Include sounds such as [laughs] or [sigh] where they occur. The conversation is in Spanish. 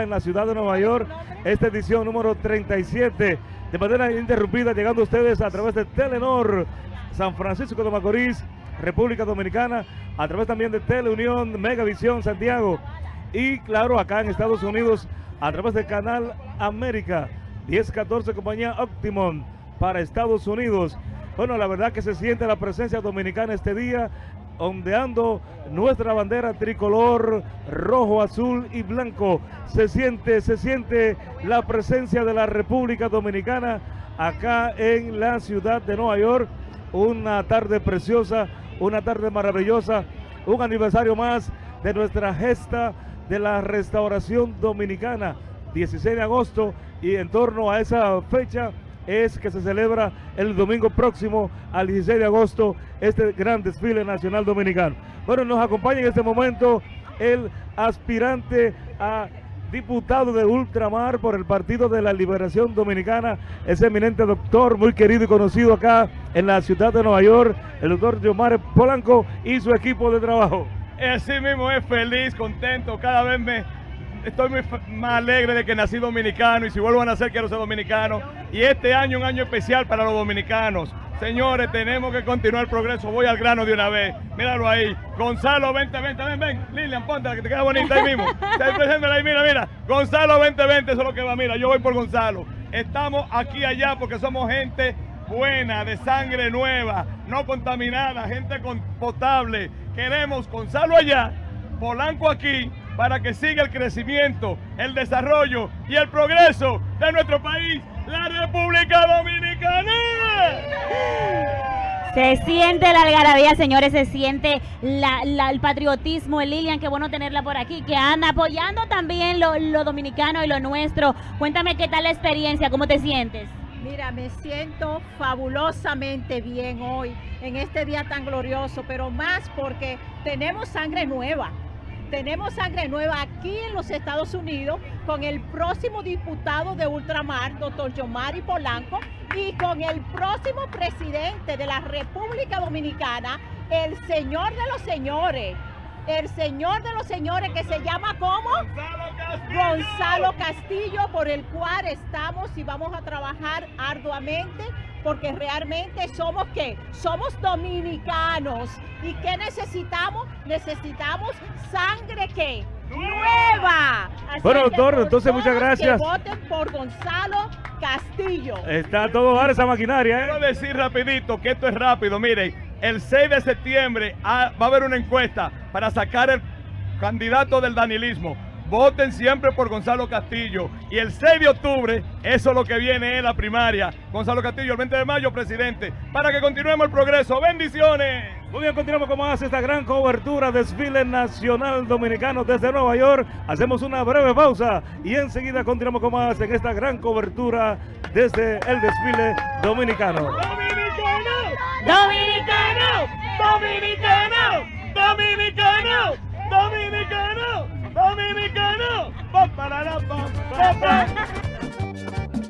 en la ciudad de Nueva York, esta edición número 37, de manera interrumpida, llegando a ustedes a través de Telenor, San Francisco de Macorís, República Dominicana, a través también de Teleunión, Megavisión, Santiago, y claro, acá en Estados Unidos, a través del Canal América, 1014 Compañía Optimum para Estados Unidos. Bueno, la verdad que se siente la presencia dominicana este día, ondeando nuestra bandera tricolor rojo, azul y blanco. Se siente, se siente la presencia de la República Dominicana acá en la ciudad de Nueva York. Una tarde preciosa, una tarde maravillosa, un aniversario más de nuestra gesta de la restauración dominicana, 16 de agosto y en torno a esa fecha es que se celebra el domingo próximo al 16 de agosto este gran desfile nacional dominicano. Bueno, nos acompaña en este momento el aspirante a diputado de Ultramar por el Partido de la Liberación Dominicana, ese eminente doctor muy querido y conocido acá en la ciudad de Nueva York, el doctor Yomar Polanco y su equipo de trabajo. Así mismo es feliz, contento, cada vez me estoy muy más alegre de que nací dominicano y si vuelvo a nacer quiero ser dominicano. Y este año un año especial para los dominicanos. Señores, tenemos que continuar el progreso. Voy al grano de una vez. Míralo ahí. Gonzalo, vente, vente, ven, ven. Lilian, ponte, que te queda bonita ahí mismo. [laughs] ahí, mira, mira. Gonzalo, 2020, eso es lo que va. Mira, yo voy por Gonzalo. Estamos aquí allá porque somos gente buena, de sangre nueva, no contaminada, gente potable. Queremos Gonzalo allá, Polanco aquí, para que siga el crecimiento, el desarrollo y el progreso de nuestro país, la República Dominicana. Se siente la algarabía, señores, se siente el patriotismo, Lilian, qué bueno tenerla por aquí, que anda apoyando también lo, lo dominicano y lo nuestro. Cuéntame qué tal la experiencia, cómo te sientes. Mira, me siento fabulosamente bien hoy, en este día tan glorioso, pero más porque tenemos sangre nueva tenemos sangre nueva aquí en los Estados Unidos con el próximo diputado de Ultramar, doctor Yomari Polanco, y con el próximo presidente de la República Dominicana, el señor de los señores, el señor de los señores que se llama ¿cómo? Gonzalo Castillo. Gonzalo Castillo, por el cual estamos y vamos a trabajar arduamente porque realmente somos qué? Somos dominicanos. ¿Y qué necesitamos? Necesitamos sangre qué? Nueva. bueno, doctor, entonces muchas gracias. Que voten por Gonzalo Castillo. Está todo dar esa maquinaria, ¿eh? Quiero decir rapidito que esto es rápido. Miren, el 6 de septiembre va a haber una encuesta para sacar el candidato del danilismo voten siempre por Gonzalo Castillo. Y el 6 de octubre, eso es lo que viene en la primaria. Gonzalo Castillo, el 20 de mayo, presidente. Para que continuemos el progreso. ¡Bendiciones! Muy bien, continuamos con más esta gran cobertura, desfile nacional dominicano desde Nueva York. Hacemos una breve pausa y enseguida continuamos con más en esta gran cobertura desde el desfile dominicano. ¡Dominicano! ¡Dominicano! ¡Dominicano! ¡Dominicano! ¡Dominicano! Dominicano. Pa, para, pa, pa, pa.